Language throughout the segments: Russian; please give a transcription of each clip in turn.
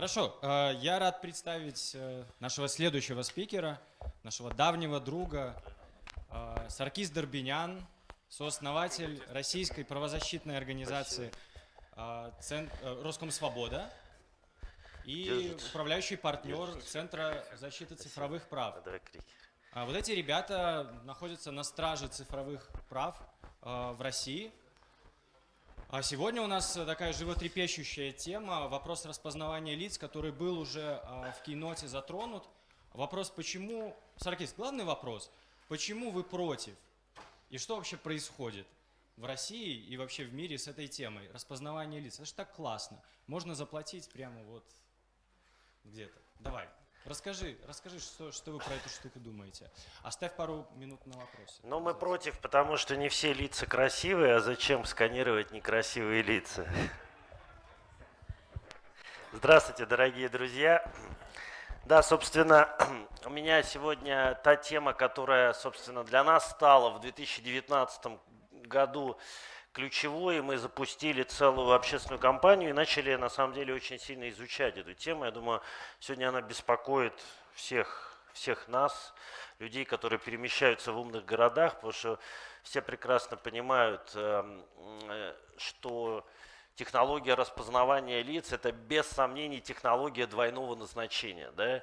Хорошо, э, я рад представить э, нашего следующего спикера, нашего давнего друга э, Саркис Дорбинян, сооснователь российской правозащитной организации Роскомсвобода и управляющий партнер Центра защиты цифровых прав. А вот эти ребята находятся на страже цифровых прав в России – а сегодня у нас такая животрепещущая тема, вопрос распознавания лиц, который был уже а, в кейноте затронут. Вопрос, почему, Саркис, главный вопрос, почему вы против? И что вообще происходит в России и вообще в мире с этой темой? Распознавание лиц, это же так классно. Можно заплатить прямо вот где-то. Давай. Расскажи, расскажи, что, что вы про эту штуку думаете. Оставь пару минут на вопрос. Ну, мы против, потому что не все лица красивые, а зачем сканировать некрасивые лица? Здравствуйте, дорогие друзья. Да, собственно, у меня сегодня та тема, которая, собственно, для нас стала в 2019 году ключевой. Мы запустили целую общественную кампанию и начали, на самом деле, очень сильно изучать эту тему. Я думаю, сегодня она беспокоит всех, всех нас, людей, которые перемещаются в умных городах, потому что все прекрасно понимают, эм, э, что технология распознавания лиц – это без сомнений технология двойного назначения. Да?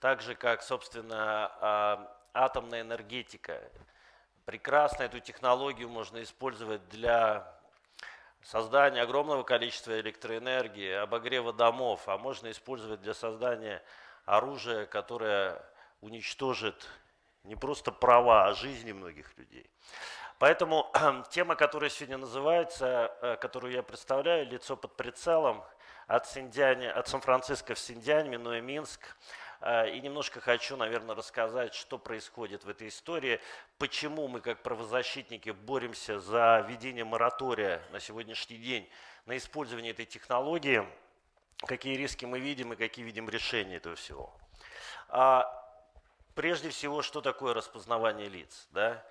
Так же, как, собственно, а, атомная энергетика Прекрасно эту технологию можно использовать для создания огромного количества электроэнергии, обогрева домов, а можно использовать для создания оружия, которое уничтожит не просто права, а жизни многих людей. Поэтому тема, которая сегодня называется, э, которую я представляю, «Лицо под прицелом» от, Синдиани, от Сан-Франциско в Синдиань, минуя Минск – и немножко хочу, наверное, рассказать, что происходит в этой истории, почему мы как правозащитники боремся за введение моратория на сегодняшний день на использование этой технологии, какие риски мы видим и какие видим решения этого всего. А, прежде всего, что такое распознавание лиц? Да?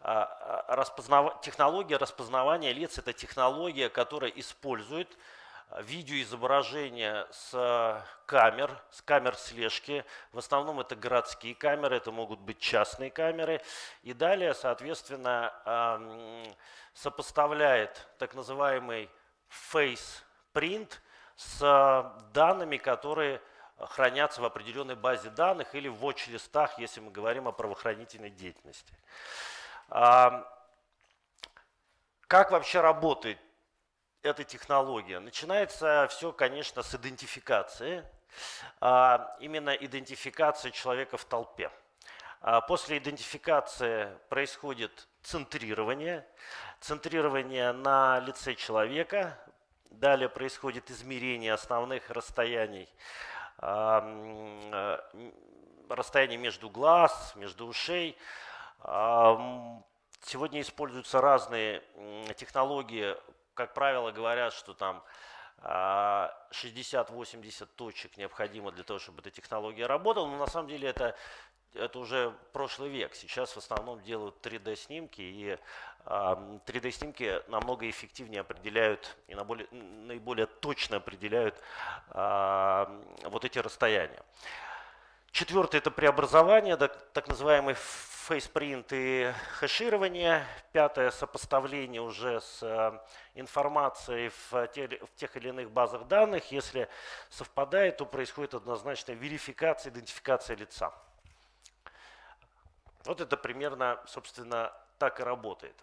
А, а распознав... Технология распознавания лиц – это технология, которая использует видеоизображения с камер, с камер слежки. В основном это городские камеры, это могут быть частные камеры. И далее, соответственно, сопоставляет так называемый face print с данными, которые хранятся в определенной базе данных или в watch-листах, если мы говорим о правоохранительной деятельности. Как вообще работает эта технология? Начинается все, конечно, с идентификации. А, именно идентификация человека в толпе. А, после идентификации происходит центрирование. Центрирование на лице человека. Далее происходит измерение основных расстояний а, расстояние между глаз, между ушей. Сегодня используются разные технологии как правило, говорят, что там 60-80 а, точек необходимо для того, чтобы эта технология работала, но на самом деле это, это уже прошлый век. Сейчас в основном делают 3D-снимки, и 3D-снимки а, намного эффективнее определяют и наиболее точно определяют а, вот эти расстояния. Четвертое – это преобразование, так называемый фейспринт и хэширование. Пятое – сопоставление уже с э, информацией в, тех или иных базах данных. Если совпадает, то происходит однозначная верификация, идентификация лица. Вот это примерно, собственно, так и работает.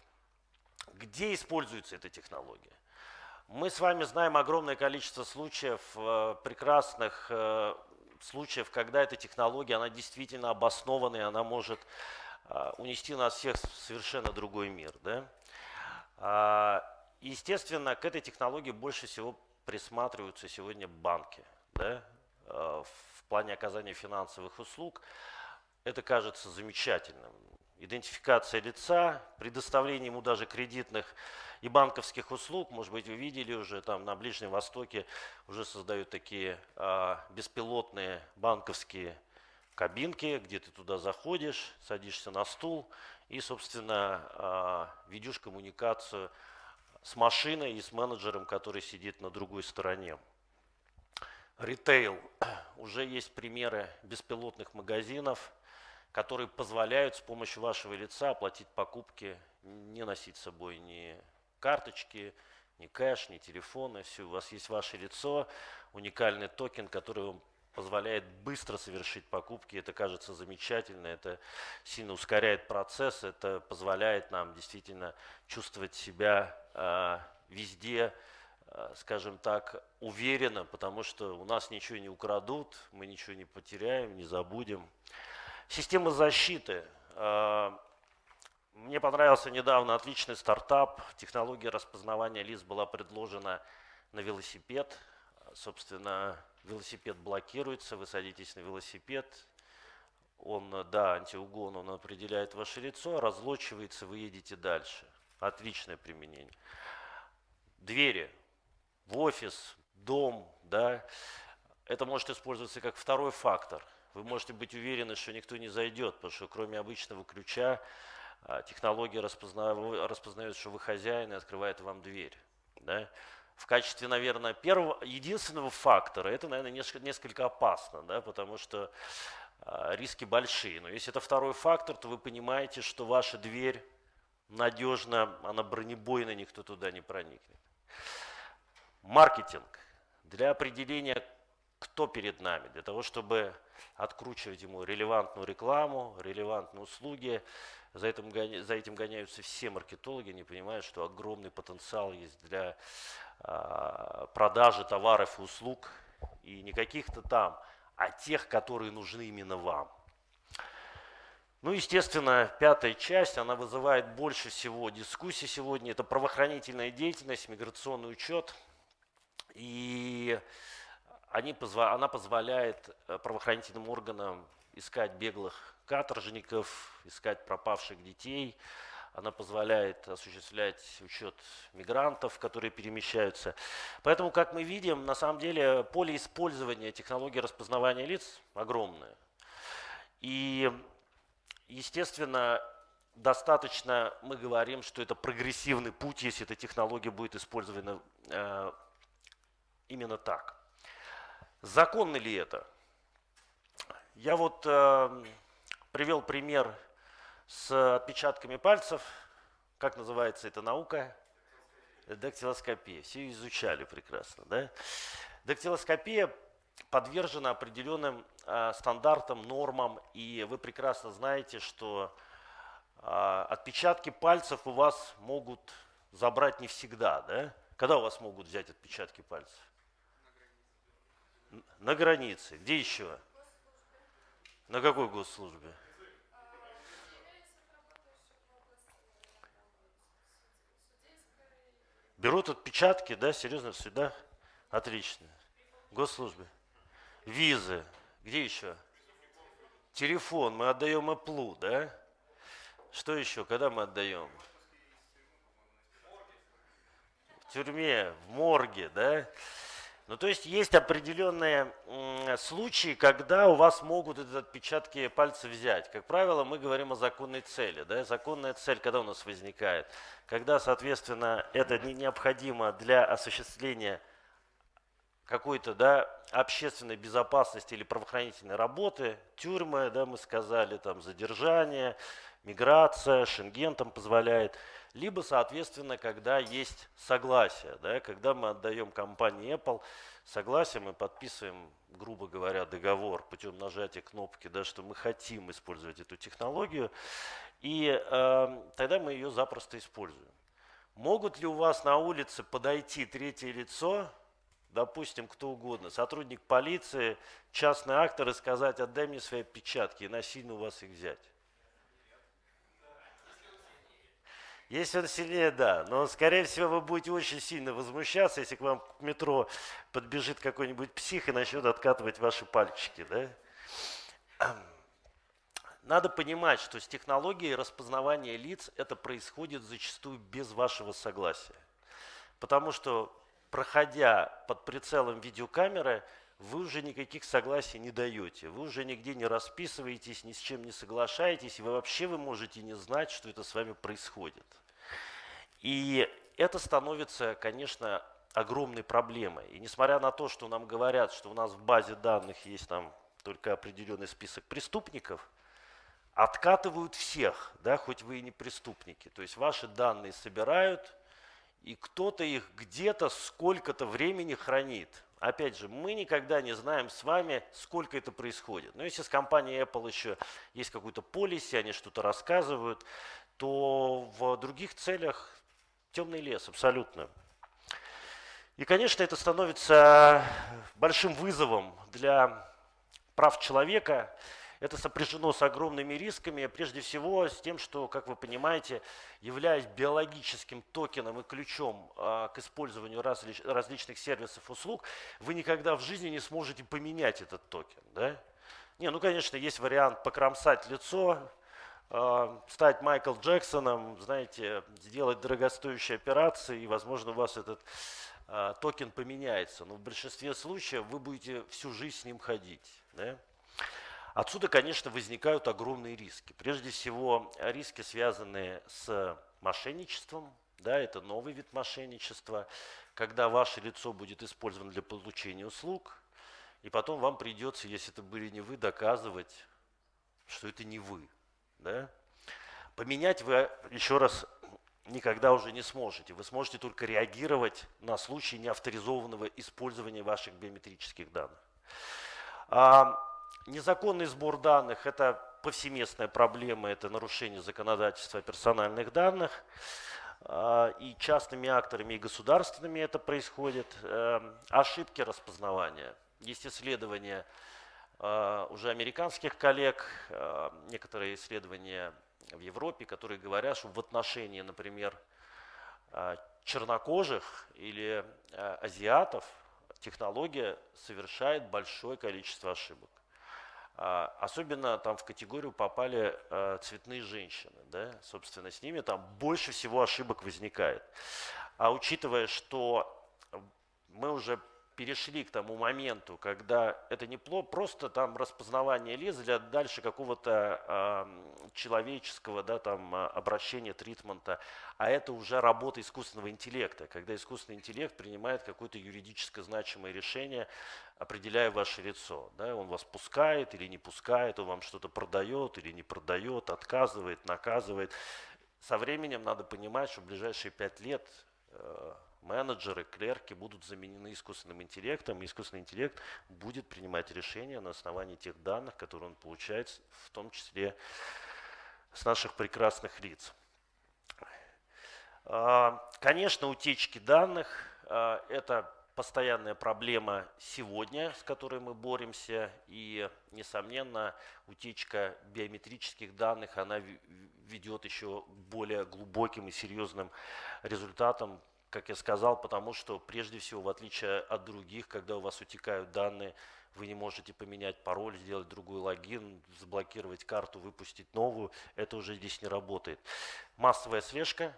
Где используется эта технология? Мы с вами знаем огромное количество случаев, э, прекрасных э, случаев, когда эта технология, она действительно обоснованная, она может а, унести нас всех в совершенно другой мир. Да? А, естественно, к этой технологии больше всего присматриваются сегодня банки да? А, в плане оказания финансовых услуг. Это кажется замечательным. Идентификация лица, предоставление ему даже кредитных и банковских услуг. Может быть, вы видели уже там на Ближнем Востоке уже создают такие а, беспилотные банковские кабинки, где ты туда заходишь, садишься на стул и, собственно, а, ведешь коммуникацию с машиной и с менеджером, который сидит на другой стороне. ритейл. Уже есть примеры беспилотных магазинов, которые позволяют с помощью вашего лица оплатить покупки, не носить с собой ни карточки, ни кэш, ни телефоны. Все, у вас есть ваше лицо, уникальный токен, который вам позволяет быстро совершить покупки. Это кажется замечательно, это сильно ускоряет процесс, это позволяет нам действительно чувствовать себя э, везде, э, скажем так, уверенно, потому что у нас ничего не украдут, мы ничего не потеряем, не забудем. Система защиты. Э, мне понравился недавно отличный стартап. Технология распознавания лиц была предложена на велосипед. Собственно, велосипед блокируется, вы садитесь на велосипед, он, да, антиугон, он определяет ваше лицо, разлочивается, вы едете дальше. Отличное применение. Двери в офис, дом, да, это может использоваться как второй фактор. Вы можете быть уверены, что никто не зайдет, потому что кроме обычного ключа а, технология распознает, распознает что вы хозяин и открывает вам дверь. Да? В качестве, наверное, первого, единственного фактора, это, наверное, несколько, несколько опасно, да, потому что э, риски большие. Но если это второй фактор, то вы понимаете, что ваша дверь надежна, она бронебойна, никто туда не проникнет. Маркетинг. Для определения, кто перед нами, для того, чтобы откручивать ему релевантную рекламу, релевантные услуги, за этим, за этим гоняются все маркетологи, не понимают, что огромный потенциал есть для а, продажи товаров и услуг. И не каких-то там, а тех, которые нужны именно вам. Ну, естественно, пятая часть, она вызывает больше всего дискуссий сегодня. Это правоохранительная деятельность, миграционный учет. И они, она позволяет э, правоохранительным органам искать беглых каторжников, искать пропавших детей. Она позволяет осуществлять учет мигрантов, которые перемещаются. Поэтому, как мы видим, на самом деле поле использования технологии распознавания лиц огромное. И, естественно, достаточно мы говорим, что это прогрессивный путь, если эта технология будет использована э, именно так. Законно ли это? Я вот э, привел пример с отпечатками пальцев. Как называется эта наука? Дактилоскопия. Все изучали прекрасно. Да? Дактилоскопия подвержена определенным э, стандартам, нормам, и вы прекрасно знаете, что э, отпечатки пальцев у вас могут забрать не всегда. Да? Когда у вас могут взять отпечатки пальцев? На границе. Где еще? На какой госслужбе? Берут отпечатки, да, серьезно, сюда? Отлично. Госслужбы. Визы. Где еще? Телефон. Мы отдаем Apple, да? Что еще? Когда мы отдаем? В тюрьме, в морге, да? Ну, то есть есть определенные случаи, когда у вас могут эти отпечатки пальцев взять. Как правило, мы говорим о законной цели. Да? Законная цель, когда у нас возникает? Когда, соответственно, это необходимо для осуществления какой-то да, общественной безопасности или правоохранительной работы, тюрьмы, да, мы сказали, там, задержание, миграция, Шенген там позволяет, либо, соответственно, когда есть согласие, да, когда мы отдаем компании Apple согласие, мы подписываем, грубо говоря, договор путем нажатия кнопки, да, что мы хотим использовать эту технологию, и э, тогда мы ее запросто используем. Могут ли у вас на улице подойти третье лицо, допустим, кто угодно, сотрудник полиции, частный актор и сказать, отдай мне свои отпечатки и насильно у вас их взять? Если он сильнее, да. Но, скорее всего, вы будете очень сильно возмущаться, если к вам к метро подбежит какой-нибудь псих и начнет откатывать ваши пальчики. Да? Надо понимать, что с технологией распознавания лиц это происходит зачастую без вашего согласия. Потому что, проходя под прицелом видеокамеры, вы уже никаких согласий не даете, вы уже нигде не расписываетесь, ни с чем не соглашаетесь, и вы вообще вы можете не знать, что это с вами происходит. И это становится, конечно, огромной проблемой. И несмотря на то, что нам говорят, что у нас в базе данных есть там только определенный список преступников, откатывают всех, да, хоть вы и не преступники. То есть ваши данные собирают, и кто-то их где-то сколько-то времени хранит. Опять же, мы никогда не знаем с вами, сколько это происходит. Но если с компанией Apple еще есть какой-то полиси, они что-то рассказывают, то в других целях темный лес абсолютно. И, конечно, это становится большим вызовом для прав человека. Это сопряжено с огромными рисками, прежде всего с тем, что, как вы понимаете, являясь биологическим токеном и ключом а, к использованию различ, различных сервисов услуг, вы никогда в жизни не сможете поменять этот токен. Да? Не, ну, конечно, есть вариант покромсать лицо, стать Майкл Джексоном, знаете, сделать дорогостоящие операции, и, возможно, у вас этот э, токен поменяется. Но в большинстве случаев вы будете всю жизнь с ним ходить. Да? Отсюда, конечно, возникают огромные риски. Прежде всего, риски, связанные с мошенничеством. Да, это новый вид мошенничества, когда ваше лицо будет использовано для получения услуг, и потом вам придется, если это были не вы, доказывать, что это не вы. Да? Поменять вы, еще раз, никогда уже не сможете. Вы сможете только реагировать на случай неавторизованного использования ваших биометрических данных. А, Незаконный сбор данных – это повсеместная проблема, это нарушение законодательства о персональных данных. А, и частными акторами, и государственными это происходит. Эм, ошибки распознавания. Есть исследования уже американских коллег, а, некоторые исследования в Европе, которые говорят, что в отношении, например, чернокожих или азиатов технология совершает большое количество ошибок. А, особенно там в категорию попали а, цветные женщины. Да? Собственно, с ними там больше всего ошибок возникает. А учитывая, что мы уже перешли к тому моменту, когда это не просто там распознавание лиц для дальше какого-то э, человеческого да, там, обращения, тритмента, а это уже работа искусственного интеллекта, когда искусственный интеллект принимает какое-то юридически значимое решение, определяя ваше лицо. Да, он вас пускает или не пускает, он вам что-то продает или не продает, отказывает, наказывает. Со временем надо понимать, что в ближайшие пять лет э, менеджеры, клерки будут заменены искусственным интеллектом, и искусственный интеллект будет принимать решения на основании тех данных, которые он получает, в том числе с наших прекрасных лиц. А, конечно, утечки данных а, – это постоянная проблема сегодня, с которой мы боремся, и, несомненно, утечка биометрических данных, она ведет еще к более глубоким и серьезным результатам, как я сказал, потому что прежде всего, в отличие от других, когда у вас утекают данные, вы не можете поменять пароль, сделать другой логин, заблокировать карту, выпустить новую. Это уже здесь не работает. Массовая слежка,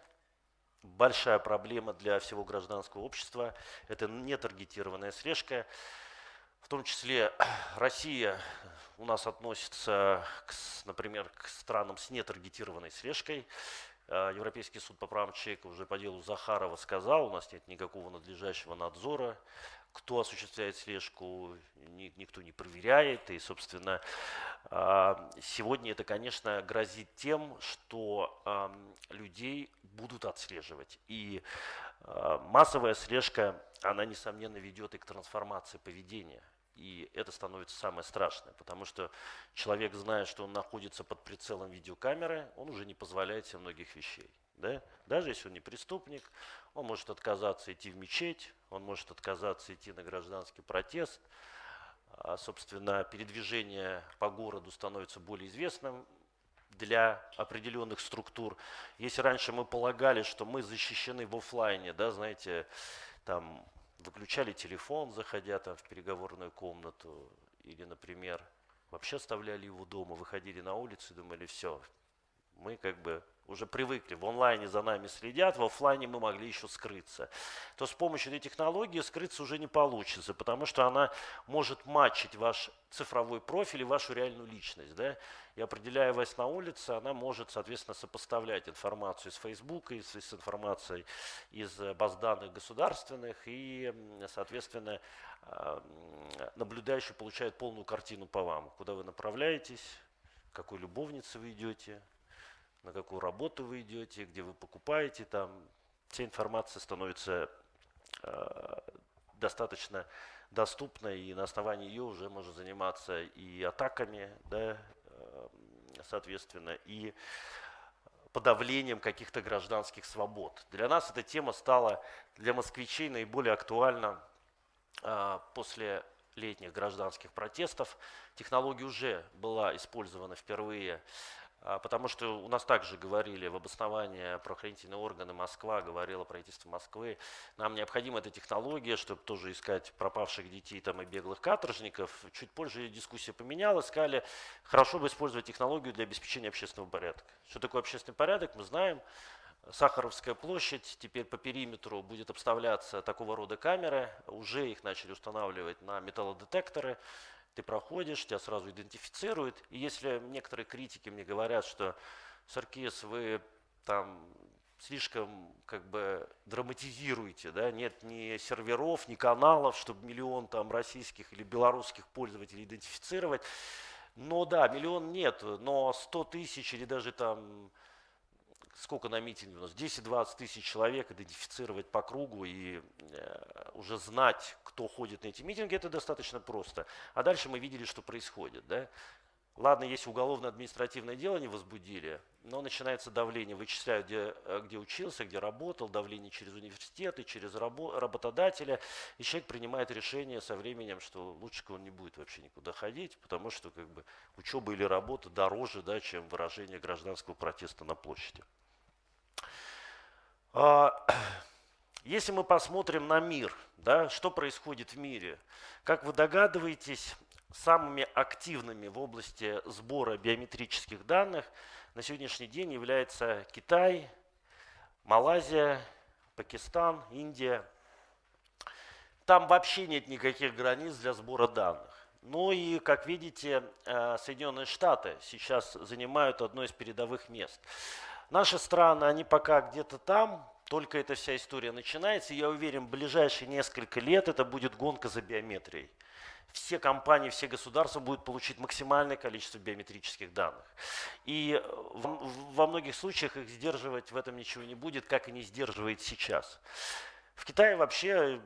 большая проблема для всего гражданского общества. Это нетаргетированная слежка. В том числе Россия у нас относится, к, например, к странам с нетаргетированной слежкой. Э, Европейский суд по правам человека уже по делу Захарова сказал, у нас нет никакого надлежащего надзора, кто осуществляет слежку, никто не проверяет. И, собственно, э, сегодня это, конечно, грозит тем, что эм, людей будут отслеживать. И э, массовая слежка, она, несомненно, ведет и к трансформации поведения. И это становится самое страшное, потому что человек, зная, что он находится под прицелом видеокамеры, он уже не позволяет себе многих вещей. Да? Даже если он не преступник, он может отказаться идти в мечеть, он может отказаться идти на гражданский протест. А, собственно, передвижение по городу становится более известным для определенных структур. Если раньше мы полагали, что мы защищены в офлайне, да, знаете, там выключали телефон, заходя там в переговорную комнату, или, например, вообще оставляли его дома, выходили на улицу и думали, все, мы как бы уже привыкли, в онлайне за нами следят, в офлайне мы могли еще скрыться, то с помощью этой технологии скрыться уже не получится, потому что она может матчить ваш цифровой профиль и вашу реальную личность. Да? И определяя вас на улице, она может, соответственно, сопоставлять информацию из Facebook, и с, с информацией из баз данных государственных, и, соответственно, наблюдающий получает полную картину по вам, куда вы направляетесь, какой любовнице вы идете, на какую работу вы идете, где вы покупаете, там вся информация становится э, достаточно доступной, и на основании ее уже можно заниматься и атаками, да, э, соответственно, и подавлением каких-то гражданских свобод. Для нас эта тема стала для москвичей наиболее актуальна э, после летних гражданских протестов. Технология уже была использована впервые потому что у нас также говорили в обосновании правоохранительные органы Москва, говорило правительство Москвы, нам необходима эта технология, чтобы тоже искать пропавших детей там, и беглых каторжников. Чуть позже дискуссия поменялась, сказали, хорошо бы использовать технологию для обеспечения общественного порядка. Что такое общественный порядок, мы знаем. Сахаровская площадь, теперь по периметру будет обставляться такого рода камеры, уже их начали устанавливать на металлодетекторы, ты проходишь, тебя сразу идентифицируют. И если некоторые критики мне говорят, что Саркис, вы там слишком как бы драматизируете, да, нет ни серверов, ни каналов, чтобы миллион там российских или белорусских пользователей идентифицировать. Но да, миллион нет, но 100 тысяч или даже там сколько на митинге у нас, 10-20 тысяч человек идентифицировать по кругу и э, уже знать, кто ходит на эти митинги, это достаточно просто. А дальше мы видели, что происходит. Да? Ладно, если уголовно-административное дело не возбудили, но начинается давление, вычисляют, где, э, где учился, где работал, давление через университеты, через рабо работодателя, и человек принимает решение со временем, что лучше он не будет вообще никуда ходить, потому что как бы, учеба или работа дороже, да, чем выражение гражданского протеста на площади. А, если мы посмотрим на мир, да, что происходит в мире, как вы догадываетесь, самыми активными в области сбора биометрических данных на сегодняшний день является Китай, Малайзия, Пакистан, Индия. Там вообще нет никаких границ для сбора данных. Ну и, как видите, э, Соединенные Штаты сейчас занимают одно из передовых мест. Наши страны, они пока где-то там, только эта вся история начинается. И я уверен, в ближайшие несколько лет это будет гонка за биометрией. Все компании, все государства будут получить максимальное количество биометрических данных. И во многих случаях их сдерживать в этом ничего не будет, как и не сдерживает сейчас. В Китае вообще,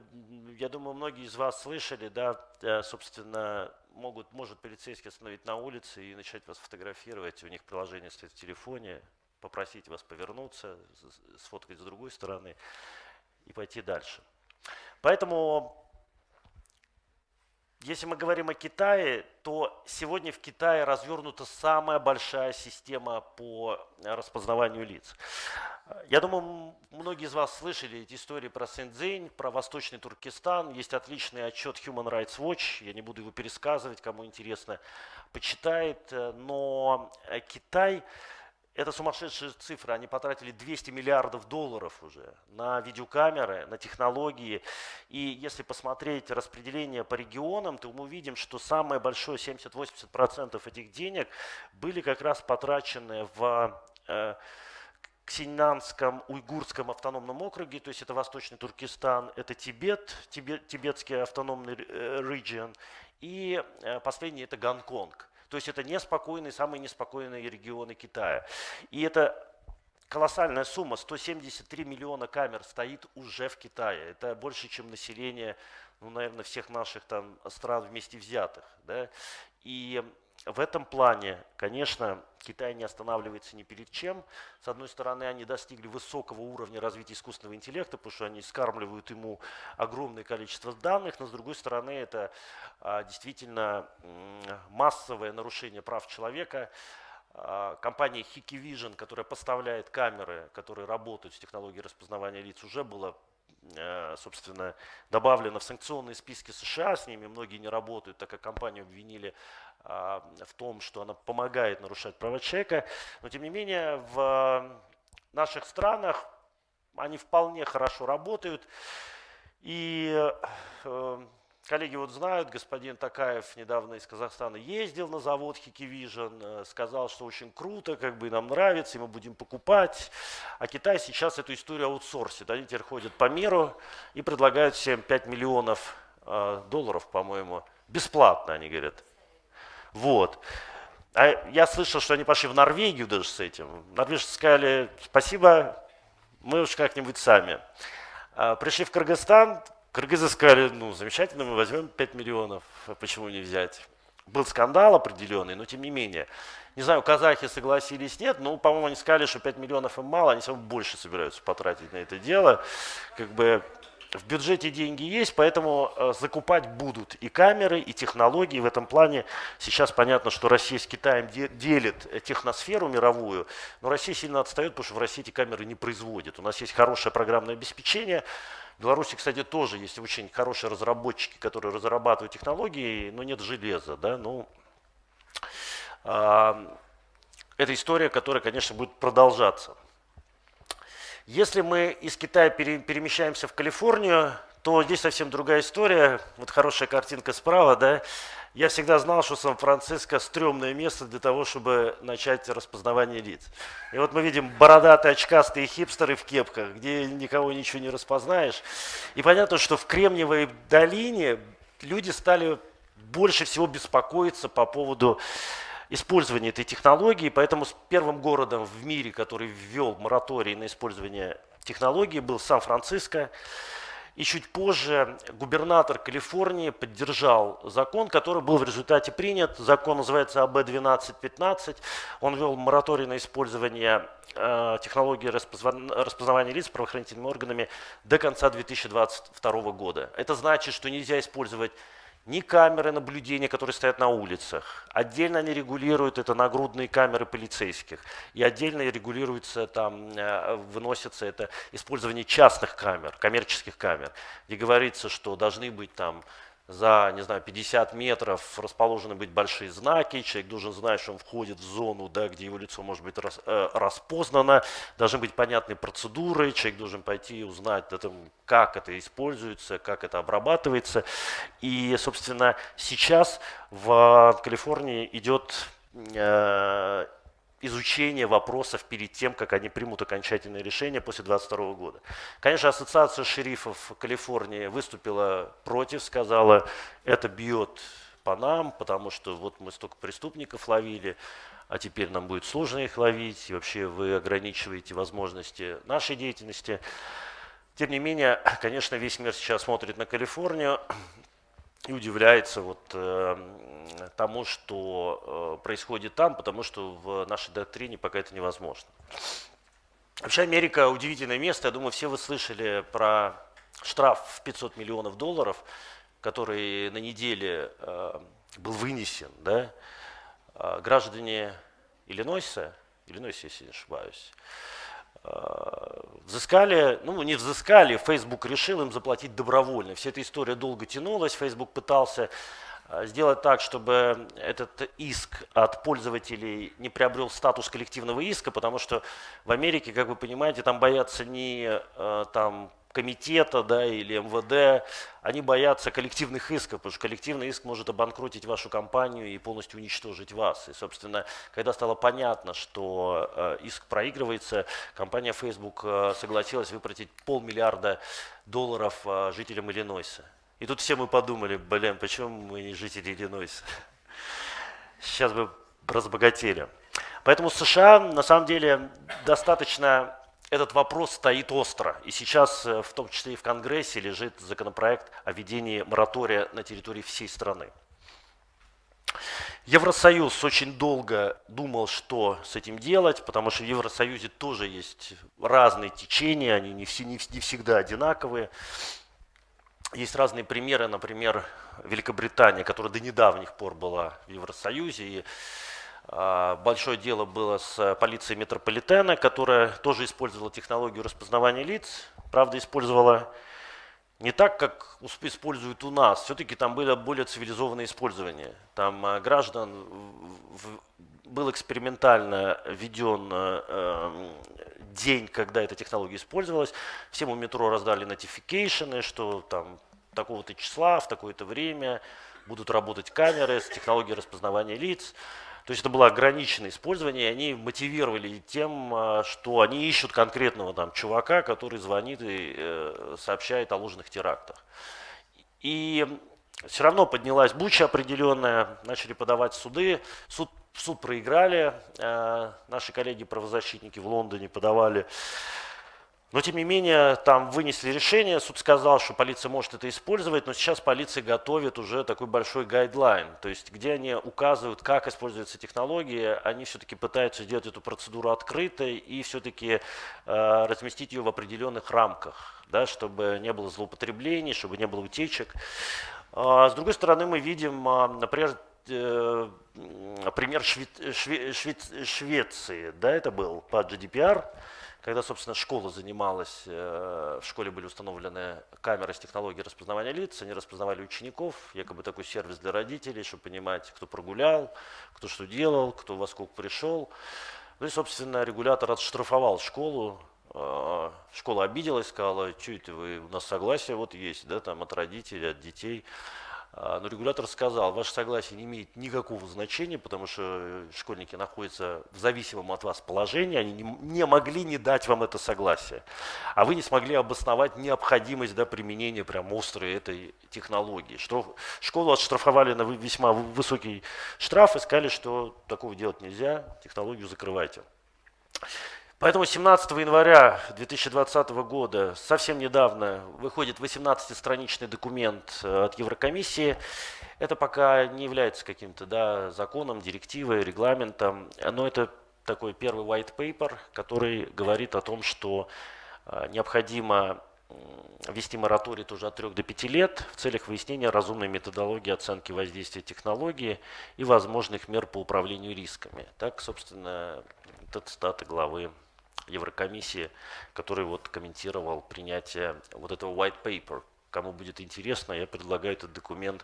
я думаю, многие из вас слышали, да, э, собственно, могут, может полицейский остановить на улице и начать вас фотографировать. У них приложение стоит в телефоне, попросить вас повернуться, сфоткать с другой стороны и пойти дальше. Поэтому, если мы говорим о Китае, то сегодня в Китае развернута самая большая система по распознаванию лиц. Я думаю, многие из вас слышали эти истории про Синдзинь, про Восточный Туркестан. Есть отличный отчет Human Rights Watch, я не буду его пересказывать, кому интересно, почитает. Но Китай это сумасшедшие цифры. Они потратили 200 миллиардов долларов уже на видеокамеры, на технологии. И если посмотреть распределение по регионам, то мы увидим, что самое большое, 70-80% этих денег были как раз потрачены в э, Ксиньнанском уйгурском автономном округе, то есть это Восточный Туркестан, это Тибет, Тибет Тибетский автономный регион, и э, последний это Гонконг. То есть это неспокойные, самые неспокойные регионы Китая. И это колоссальная сумма, 173 миллиона камер стоит уже в Китае. Это больше, чем население, ну, наверное, всех наших там стран вместе взятых. Да? И в этом плане, конечно, Китай не останавливается ни перед чем. С одной стороны, они достигли высокого уровня развития искусственного интеллекта, потому что они скармливают ему огромное количество данных, но с другой стороны, это а, действительно массовое нарушение прав человека. А, компания Hikvision, которая поставляет камеры, которые работают с технологией распознавания лиц, уже была собственно, добавлено в санкционные списки США, с ними многие не работают, так как компанию обвинили в том, что она помогает нарушать права человека. Но, тем не менее, в наших странах они вполне хорошо работают. И Коллеги вот знают, господин Такаев недавно из Казахстана ездил на завод Хикивижн, э, сказал, что очень круто, как бы нам нравится, и мы будем покупать. А Китай сейчас эту историю аутсорсит. Они теперь ходят по миру и предлагают всем 5 миллионов э, долларов, по-моему, бесплатно, они говорят. Вот. А я слышал, что они пошли в Норвегию даже с этим. Норвежцы сказали, спасибо, мы уж как-нибудь сами. А, пришли в Кыргызстан, Кыргызы сказали, ну, замечательно, мы возьмем 5 миллионов, а почему не взять? Был скандал определенный, но тем не менее. Не знаю, казахи согласились, нет, но, по-моему, они сказали, что 5 миллионов им мало, они все больше собираются потратить на это дело. Как бы в бюджете деньги есть, поэтому э, закупать будут и камеры, и технологии. В этом плане сейчас понятно, что Россия с Китаем делит техносферу мировую, но Россия сильно отстает, потому что в России эти камеры не производят. У нас есть хорошее программное обеспечение, в Беларуси, кстати, тоже есть очень хорошие разработчики, которые разрабатывают технологии, но нет железа. Да? Ну, э, это история, которая, конечно, будет продолжаться. Если мы из Китая пере, перемещаемся в Калифорнию, то здесь совсем другая история. Вот хорошая картинка справа, да. Я всегда знал, что Сан-Франциско стрёмное место для того, чтобы начать распознавание лиц. И вот мы видим бородатые, очкастые хипстеры в кепках, где никого ничего не распознаешь. И понятно, что в Кремниевой долине люди стали больше всего беспокоиться по поводу использования этой технологии. Поэтому первым городом в мире, который ввел мораторий на использование технологии, был Сан-Франциско. И чуть позже губернатор Калифорнии поддержал закон, который был в результате принят. Закон называется АБ-1215. Он ввел мораторий на использование э, технологии распознавания лиц правоохранительными органами до конца 2022 года. Это значит, что нельзя использовать ни камеры наблюдения, которые стоят на улицах. Отдельно они регулируют это нагрудные камеры полицейских. И отдельно регулируется, там, э, выносится это использование частных камер, коммерческих камер, где говорится, что должны быть там за, не знаю, 50 метров расположены быть большие знаки, человек должен знать, что он входит в зону, да, где его лицо может быть рас, э, распознано, должны быть понятные процедуры, человек должен пойти и узнать, там, как это используется, как это обрабатывается. И, собственно, сейчас в Калифорнии идет э, изучение вопросов перед тем, как они примут окончательное решение после 2022 года. Конечно, Ассоциация шерифов Калифорнии выступила против, сказала, это бьет по нам, потому что вот мы столько преступников ловили, а теперь нам будет сложно их ловить, и вообще вы ограничиваете возможности нашей деятельности. Тем не менее, конечно, весь мир сейчас смотрит на Калифорнию и удивляется вот э, тому, что э, происходит там, потому что в нашей доктрине пока это невозможно. Вообще Америка удивительное место. Я думаю, все вы слышали про штраф в 500 миллионов долларов, который на неделе э, был вынесен. Да? Э, граждане Иллинойса, Иллинойса, если не ошибаюсь, взыскали, ну не взыскали, Facebook решил им заплатить добровольно. Вся эта история долго тянулась, Facebook пытался Э, сделать так, чтобы этот иск от пользователей не приобрел статус коллективного иска, потому что в Америке, как вы понимаете, там боятся не э, там, комитета да, или МВД, они боятся коллективных исков, потому что коллективный иск может обанкротить вашу компанию и полностью уничтожить вас. И, собственно, когда стало понятно, что э, иск проигрывается, компания Facebook согласилась выплатить полмиллиарда долларов жителям Иллинойса. И тут все мы подумали, блин, почему мы не жители Иллинойса? Сейчас бы разбогатели. Поэтому США на самом деле достаточно этот вопрос стоит остро. И сейчас, э, в том числе и в Конгрессе, лежит законопроект о введении моратория на территории всей страны. Евросоюз очень долго думал, что с этим делать, потому что в Евросоюзе тоже есть разные течения, они не, все, не, не всегда одинаковые. Есть разные примеры, например, Великобритания, которая до недавних пор была в Евросоюзе. И большое дело было с полицией метрополитена, которая тоже использовала технологию распознавания лиц. Правда, использовала не так, как используют у нас. Все-таки там было более цивилизованное использование. Там э, граждан был экспериментально введен э, день, когда эта технология использовалась. Всем у метро раздали нотификейшены, что там такого-то числа, в такое-то время будут работать камеры с технологией распознавания лиц. То есть это было ограниченное использование, и они мотивировали тем, а, что они ищут конкретного там чувака, который звонит и э, сообщает о ложных терактах. И все равно поднялась буча определенная, начали подавать суды, суд, суд проиграли, э, наши коллеги-правозащитники в Лондоне подавали но, тем не менее, там вынесли решение, суд сказал, что полиция может это использовать, но сейчас полиция готовит уже такой большой гайдлайн, то есть где они указывают, как используются технологии, они все-таки пытаются сделать эту процедуру открытой и все-таки э, разместить ее в определенных рамках, да, чтобы не было злоупотреблений, чтобы не было утечек. А, с другой стороны, мы видим, а, например, э, пример Шве Шве Шве Швеции, да, это был по GDPR, когда, собственно, школа занималась, э, в школе были установлены камеры с технологией распознавания лиц, они распознавали учеников, якобы такой сервис для родителей, чтобы понимать, кто прогулял, кто что делал, кто во сколько пришел. Ну и, собственно, регулятор отштрафовал школу, э, школа обиделась, сказала, что это вы, у нас согласие вот есть, да, там от родителей, от детей. А, но регулятор сказал, ваше согласие не имеет никакого значения, потому что школьники находятся в зависимом от вас положении, они не, могли не дать вам это согласие. А вы не смогли обосновать необходимость да, применения прям острой этой технологии. Что, школу отштрафовали на весьма высокий штраф и сказали, что такого делать нельзя, технологию закрывайте. Поэтому 17 января 2020 года, совсем недавно, выходит 18-страничный документ э, от Еврокомиссии. Это пока не является каким-то да, законом, директивой, регламентом, но это такой первый white paper, который говорит о том, что э, необходимо ввести мораторий тоже от 3 до 5 лет в целях выяснения разумной методологии оценки воздействия технологии и возможных мер по управлению рисками. Так, собственно, это цитата главы Еврокомиссии, который вот комментировал принятие вот этого white paper. Кому будет интересно, я предлагаю этот документ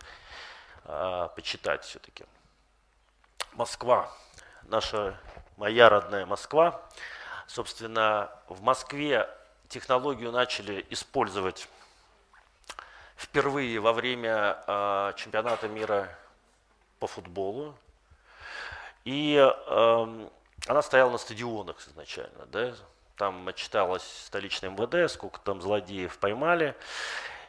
а, почитать все-таки. Москва, наша, моя родная Москва. Собственно, в Москве технологию начали использовать впервые во время э, чемпионата мира по футболу. И э, она стояла на стадионах изначально, да, там отчиталась столичная МВД, сколько там злодеев поймали.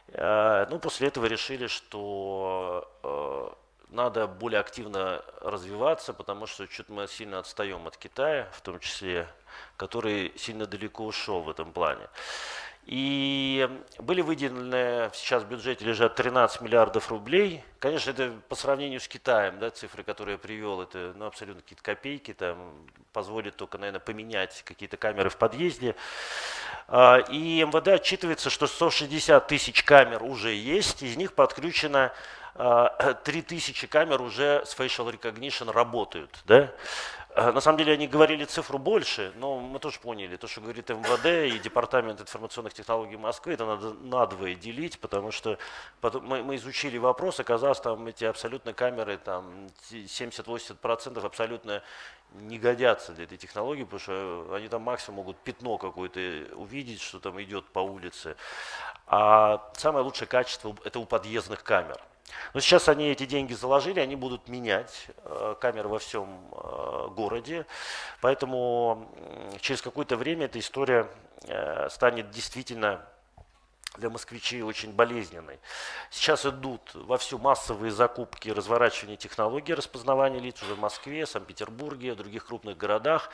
Э, ну, после этого решили, что э, надо более активно развиваться, потому что что-то мы сильно отстаем от Китая, в том числе, который сильно далеко ушел в этом плане. И были выделены, сейчас в бюджете лежат 13 миллиардов рублей. Конечно, это по сравнению с Китаем, да, цифры, которые я привел, это ну, абсолютно какие-то копейки, там, позволит только, наверное, поменять какие-то камеры в подъезде. А, и МВД отчитывается, что 160 тысяч камер уже есть, из них подключено 3000 а, камер уже с facial recognition работают. Да? А, на самом деле они говорили цифру больше, но мы тоже поняли, то, что говорит МВД и Департамент информационных технологий Москвы, это надо надвое делить, потому что мы, мы изучили вопрос, оказалось, там эти абсолютно камеры, там 70-80% абсолютно не годятся для этой технологии, потому что они там максимум могут пятно какое-то увидеть, что там идет по улице. А самое лучшее качество это у подъездных камер. Но сейчас они эти деньги заложили, они будут менять э, камеры во всем э, городе. Поэтому через какое-то время эта история э, станет действительно для москвичей очень болезненной. Сейчас идут во всю массовые закупки разворачивания технологий распознавания лиц уже в Москве, Санкт-Петербурге, других крупных городах.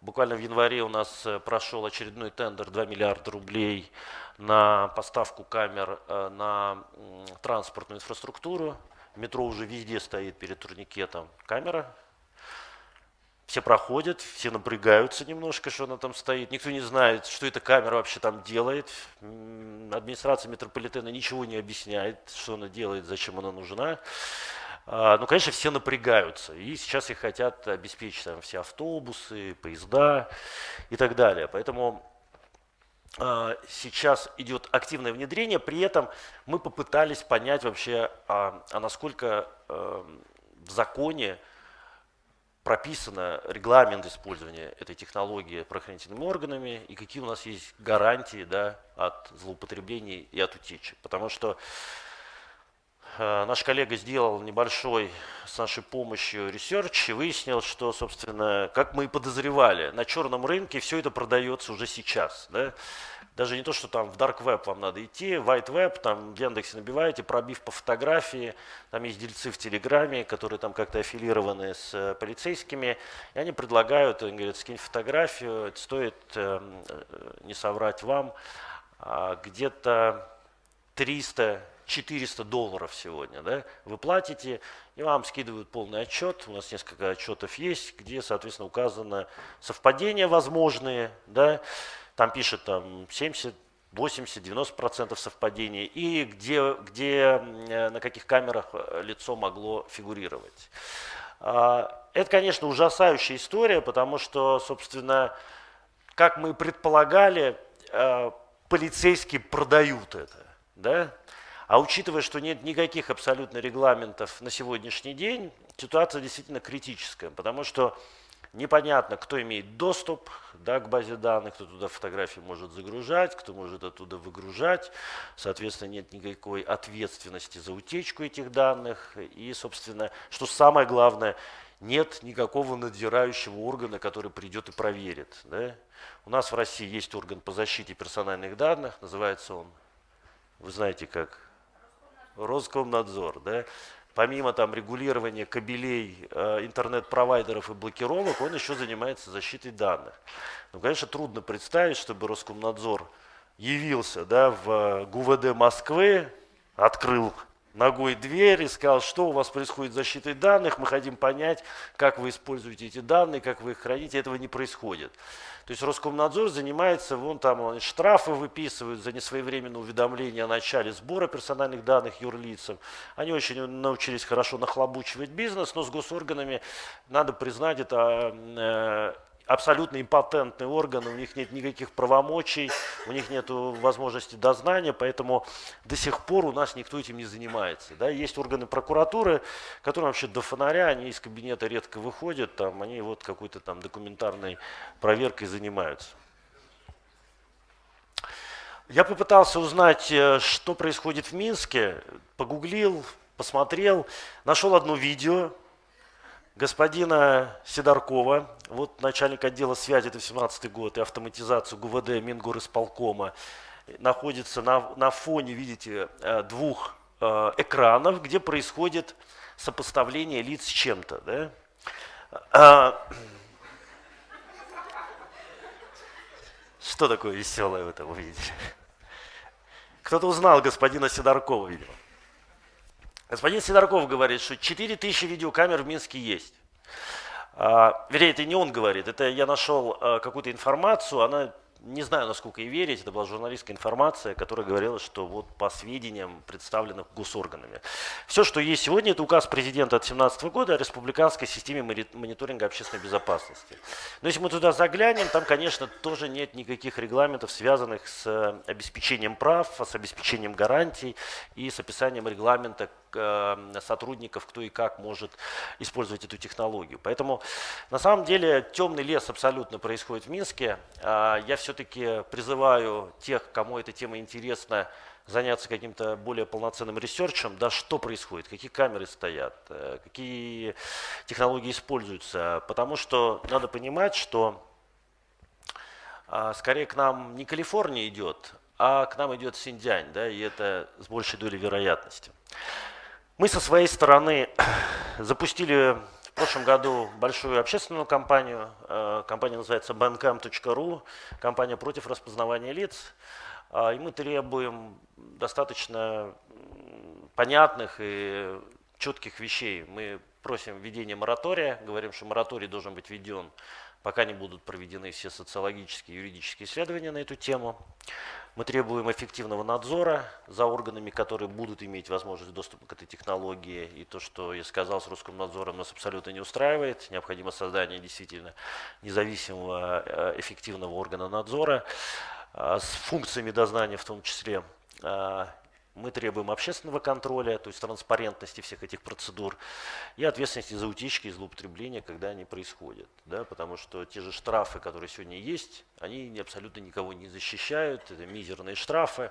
Буквально в январе у нас прошел очередной тендер 2 миллиарда рублей на поставку камер э, на транспортную инфраструктуру. Метро уже везде стоит перед турникетом камера. Все проходят, все напрягаются немножко, что она там стоит. Никто не знает, что эта камера вообще там делает. Администрация метрополитена ничего не объясняет, что она делает, зачем она нужна. А, ну, конечно, все напрягаются. И сейчас их хотят обеспечить там, все автобусы, поезда и так далее. Поэтому а, сейчас идет активное внедрение, при этом мы попытались понять вообще, а, а насколько а, в законе прописано регламент использования этой технологии правоохранительными органами и какие у нас есть гарантии да, от злоупотреблений и от утечек. Потому что наш коллега сделал небольшой с нашей помощью research и выяснил, что, собственно, как мы и подозревали, на черном рынке все это продается уже сейчас. Да? Даже не то, что там в Dark Web вам надо идти, White Web, там в Яндексе набиваете, пробив по фотографии, там есть дельцы в Телеграме, которые там как-то аффилированы с э, полицейскими, и они предлагают, они говорят, скинь фотографию, это стоит, эм, э, не соврать вам, а где-то 300 400 долларов сегодня, да, вы платите, и вам скидывают полный отчет, у нас несколько отчетов есть, где, соответственно, указано совпадения возможные, да, там пишет там 70, 80, 90 процентов совпадений, и где, где, на каких камерах э, лицо могло фигурировать. А, это, конечно, ужасающая история, потому что, собственно, как мы предполагали, э, полицейские продают это, да, а учитывая, что нет никаких абсолютно регламентов на сегодняшний день, ситуация действительно критическая, потому что непонятно, кто имеет доступ да, к базе данных, кто туда фотографии может загружать, кто может оттуда выгружать. Соответственно, нет никакой ответственности за утечку этих данных. И, собственно, что самое главное, нет никакого надзирающего органа, который придет и проверит. Да? У нас в России есть орган по защите персональных данных, называется он, вы знаете как, Роскомнадзор, да, помимо там регулирования кабелей э, интернет-провайдеров и блокировок, он еще занимается защитой данных. Ну, конечно, трудно представить, чтобы Роскомнадзор явился да, в ГУВД Москвы, открыл ногой дверь и сказал, что у вас происходит с защитой данных, мы хотим понять, как вы используете эти данные, как вы их храните, этого не происходит. То есть Роскомнадзор занимается, вон там штрафы выписывают за несвоевременное уведомление о начале сбора персональных данных юрлицам. Они очень научились хорошо нахлобучивать бизнес, но с госорганами, надо признать, это э, абсолютно импотентный орган, у них нет никаких правомочий, у них нет возможности дознания, поэтому до сих пор у нас никто этим не занимается. Да? Есть органы прокуратуры, которые вообще до фонаря, они из кабинета редко выходят, там, они вот какой-то там документарной проверкой занимаются. Я попытался узнать, э, что происходит в Минске, погуглил, посмотрел, нашел одно видео, господина Сидоркова, вот начальник отдела связи, это 17 год, и автоматизацию ГУВД Мингорисполкома, находится на, на фоне, видите, э, двух э, экранов, где происходит сопоставление лиц с чем-то. Да? А, что такое веселое в этом увидели? Кто-то узнал господина Сидоркова, видимо. Господин Сидорков говорит, что 4000 видеокамер в Минске есть. А, вернее, это не он говорит, это я нашел а, какую-то информацию, она не знаю, насколько и верить, это была журналистская информация, которая говорила, что вот по сведениям, представленных госорганами. Все, что есть сегодня, это указ президента от 2017 года о республиканской системе мониторинга общественной безопасности. Но если мы туда заглянем, там, конечно, тоже нет никаких регламентов, связанных с э, обеспечением прав, с обеспечением гарантий и с описанием регламента э, сотрудников, кто и как может использовать эту технологию. Поэтому на самом деле темный лес абсолютно происходит в Минске. А, я все все-таки призываю тех, кому эта тема интересна, заняться каким-то более полноценным ресерчем, да, что происходит, какие камеры стоят, э, какие технологии используются. Потому что надо понимать, что а, скорее к нам не Калифорния идет, а к нам идет Синьцзянь, да, и это с большей долей вероятности. Мы со своей стороны запустили в прошлом году большую общественную кампанию. Э, компания называется bancam.ru, компания против распознавания лиц. А, и мы требуем достаточно понятных и четких вещей. Мы просим введения моратория, говорим, что мораторий должен быть введен, пока не будут проведены все социологические и юридические исследования на эту тему. Мы требуем эффективного надзора за органами, которые будут иметь возможность доступа к этой технологии. И то, что я сказал с русским надзором, нас абсолютно не устраивает. Необходимо создание действительно независимого, э, эффективного органа надзора. с функциями дознания в том числе. Мы требуем общественного контроля, то есть транспарентности всех этих процедур и ответственности за утечки и злоупотребления, когда они происходят. Да, потому что те же штрафы, которые сегодня есть, они абсолютно никого не защищают, это мизерные штрафы.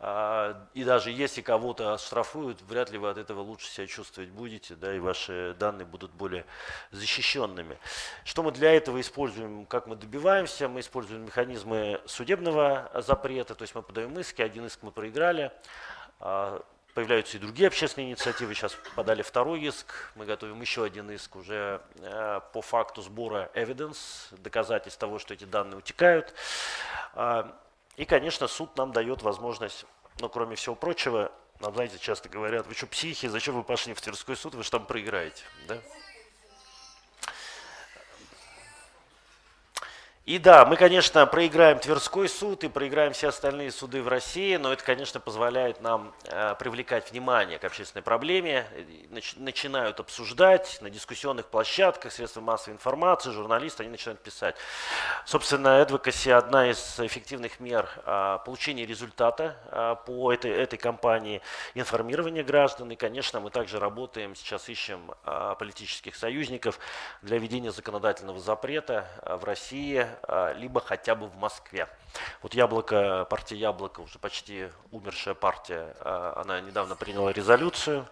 А, и даже если кого-то штрафуют, вряд ли вы от этого лучше себя чувствовать будете, да, и ваши данные будут более защищенными. Что мы для этого используем, как мы добиваемся? Мы используем механизмы судебного запрета, то есть мы подаем иски, один иск мы проиграли, появляются и другие общественные инициативы. Сейчас подали второй иск. Мы готовим еще один иск уже э, по факту сбора evidence, доказательств того, что эти данные утекают. А, и, конечно, суд нам дает возможность, ну, кроме всего прочего, нам, знаете, часто говорят, вы что, психи, зачем вы пошли в Тверской суд, вы же там проиграете. Да? И да, мы, конечно, проиграем Тверской суд и проиграем все остальные суды в России, но это, конечно, позволяет нам э, привлекать внимание к общественной проблеме, нач, начинают обсуждать на дискуссионных площадках, средства массовой информации, журналисты, они начинают писать. Собственно, Advocacy – одна из эффективных мер э, получения результата э, по этой, этой кампании, информирования граждан, и, конечно, мы также работаем, сейчас ищем э, политических союзников для введения законодательного запрета э, в России либо хотя бы в Москве. Вот Яблоко, партия Яблоко, уже почти умершая партия, а, она недавно приняла резолюцию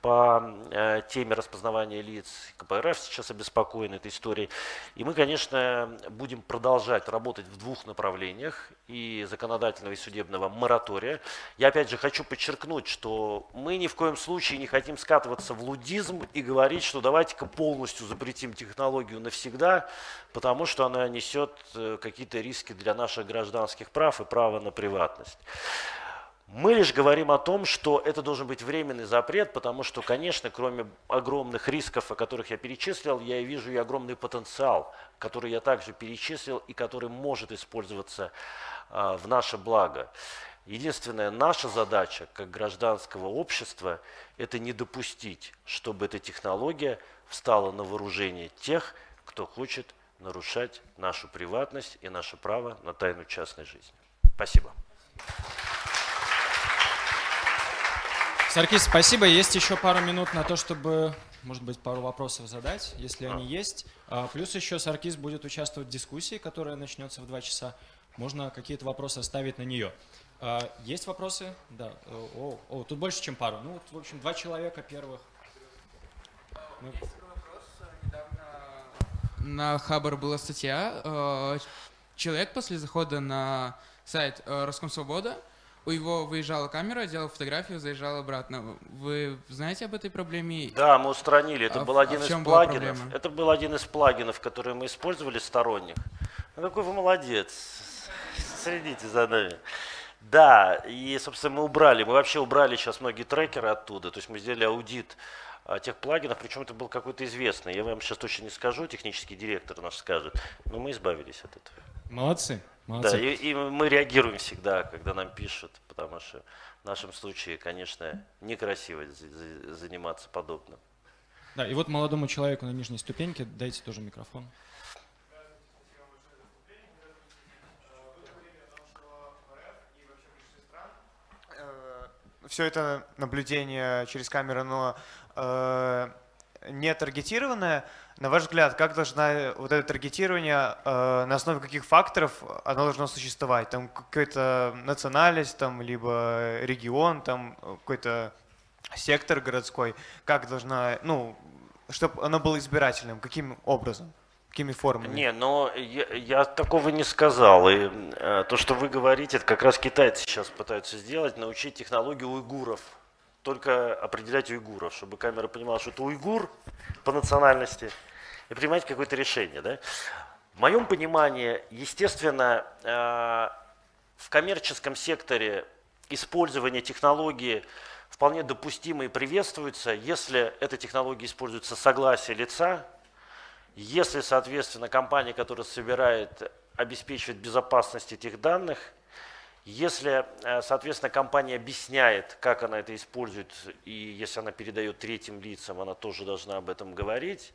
по э, теме распознавания лиц. КПРФ сейчас обеспокоен этой историей. И мы, конечно, будем продолжать работать в двух направлениях, и законодательного, и судебного моратория. Я опять же хочу подчеркнуть, что мы ни в коем случае не хотим скатываться в лудизм и говорить, что давайте-ка полностью запретим технологию навсегда, потому что она несет э, какие-то риски для наших гражданских прав и права на приватность. Мы лишь говорим о том, что это должен быть временный запрет, потому что, конечно, кроме огромных рисков, о которых я перечислил, я вижу и огромный потенциал, который я также перечислил и который может использоваться а, в наше благо. Единственная наша задача как гражданского общества – это не допустить, чтобы эта технология встала на вооружение тех, кто хочет нарушать нашу приватность и наше право на тайну частной жизни. Спасибо. Саркис, спасибо. Есть еще пару минут на то, чтобы, может быть, пару вопросов задать, если они есть. А, плюс еще Саркис будет участвовать в дискуссии, которая начнется в два часа. Можно какие-то вопросы оставить на нее. А, есть вопросы? Да. О, о, тут больше, чем пару. Ну, в общем, два человека первых. Мы... На Хабар была статья. Э, человек после захода на сайт э, Роскомсвобода у его выезжала камера, делал фотографию, заезжал обратно. Вы знаете об этой проблеме? Да, мы устранили. Это а был один а из плагинов. Это был один из плагинов, которые мы использовали сторонних. Ну, какой вы молодец. Следите за нами. Да, и, собственно, мы убрали. Мы вообще убрали сейчас многие трекеры оттуда. То есть мы сделали аудит а, тех плагинов, причем это был какой-то известный. Я вам сейчас точно не скажу, технический директор наш скажет, но мы избавились от этого. Молодцы. Молодцы. Да, и, и мы реагируем всегда, когда нам пишут, потому что в нашем случае, конечно, некрасиво заниматься подобным. Да, и вот молодому человеку на нижней ступеньке дайте тоже микрофон. Все это наблюдение через камеру, но э, не таргетированное, на ваш взгляд, как должна вот это таргетирование, э, на основе каких факторов оно должно существовать? Там какая-то национальность, там, либо регион, там какой-то сектор городской, как должна, ну, чтобы оно было избирательным, каким образом? Какими формами? Не, но я, я такого не сказал. И э, то, что вы говорите, это как раз китайцы сейчас пытаются сделать, научить технологию уйгуров только определять уйгуров, чтобы камера понимала, что это уйгур по национальности, и принимать какое-то решение. Да? В моем понимании, естественно, э, в коммерческом секторе использование технологии вполне допустимо и приветствуется, если эта технология используется согласие лица, если, соответственно, компания, которая собирает, обеспечивает безопасность этих данных – если, э, соответственно, компания объясняет, как она это использует, и если она передает третьим лицам, она тоже должна об этом говорить.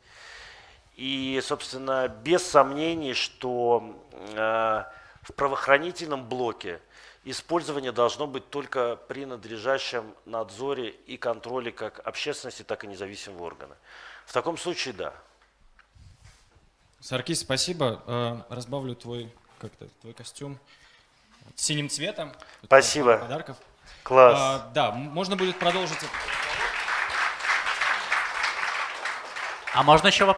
И, собственно, без сомнений, что э, в правоохранительном блоке использование должно быть только при надлежащем надзоре и контроле как общественности, так и независимого органа. В таком случае да. Саркис, спасибо. Э, Разбавлю твой, как-то, твой костюм синим цветом. Спасибо. Подарков. Класс. А, да, можно будет продолжить. А можно еще вопрос?